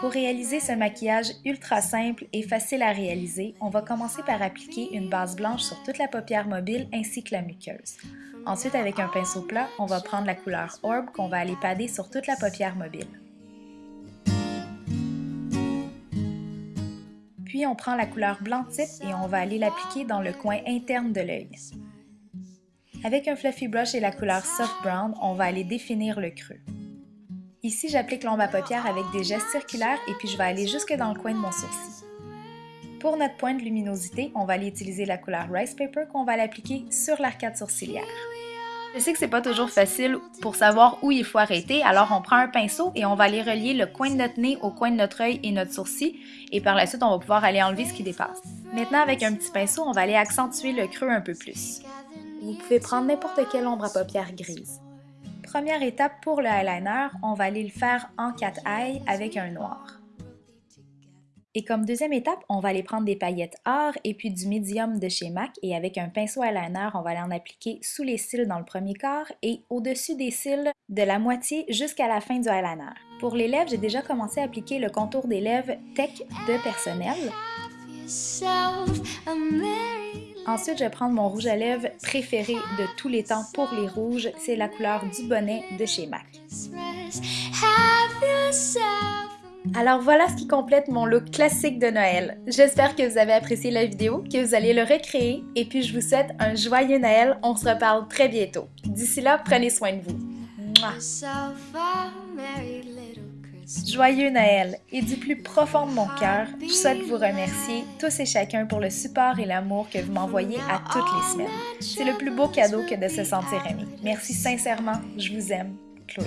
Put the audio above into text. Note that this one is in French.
Pour réaliser ce maquillage ultra simple et facile à réaliser, on va commencer par appliquer une base blanche sur toute la paupière mobile ainsi que la muqueuse. Ensuite, avec un pinceau plat, on va prendre la couleur Orb qu'on va aller pader sur toute la paupière mobile. Puis on prend la couleur blanc type et on va aller l'appliquer dans le coin interne de l'œil. Avec un fluffy brush et la couleur soft brown, on va aller définir le creux. Ici, j'applique l'ombre à paupières avec des gestes circulaires et puis je vais aller jusque dans le coin de mon sourcil. Pour notre point de luminosité, on va aller utiliser la couleur Rice Paper qu'on va l'appliquer sur l'arcade sourcilière. Je sais que c'est pas toujours facile pour savoir où il faut arrêter, alors on prend un pinceau et on va aller relier le coin de notre nez au coin de notre œil et notre sourcil, et par la suite, on va pouvoir aller enlever ce qui dépasse. Maintenant, avec un petit pinceau, on va aller accentuer le creux un peu plus. Vous pouvez prendre n'importe quelle ombre à paupières grise. Première étape pour le eyeliner, on va aller le faire en 4 eye avec un noir. Et comme deuxième étape, on va aller prendre des paillettes or et puis du médium de chez MAC et avec un pinceau eyeliner, on va aller en appliquer sous les cils dans le premier quart et au-dessus des cils de la moitié jusqu'à la fin du eyeliner. Pour les lèvres, j'ai déjà commencé à appliquer le contour des lèvres Tech de Personnel. Ensuite, je vais prendre mon rouge à lèvres préféré de tous les temps pour les rouges, c'est la couleur du bonnet de chez MAC. Alors voilà ce qui complète mon look classique de Noël. J'espère que vous avez apprécié la vidéo, que vous allez le recréer et puis je vous souhaite un joyeux Noël. On se reparle très bientôt. D'ici là, prenez soin de vous. Joyeux Noël et du plus profond de mon cœur, je souhaite vous remercier tous et chacun pour le support et l'amour que vous m'envoyez à toutes les semaines. C'est le plus beau cadeau que de se sentir aimé. Merci sincèrement, je vous aime. Chloé.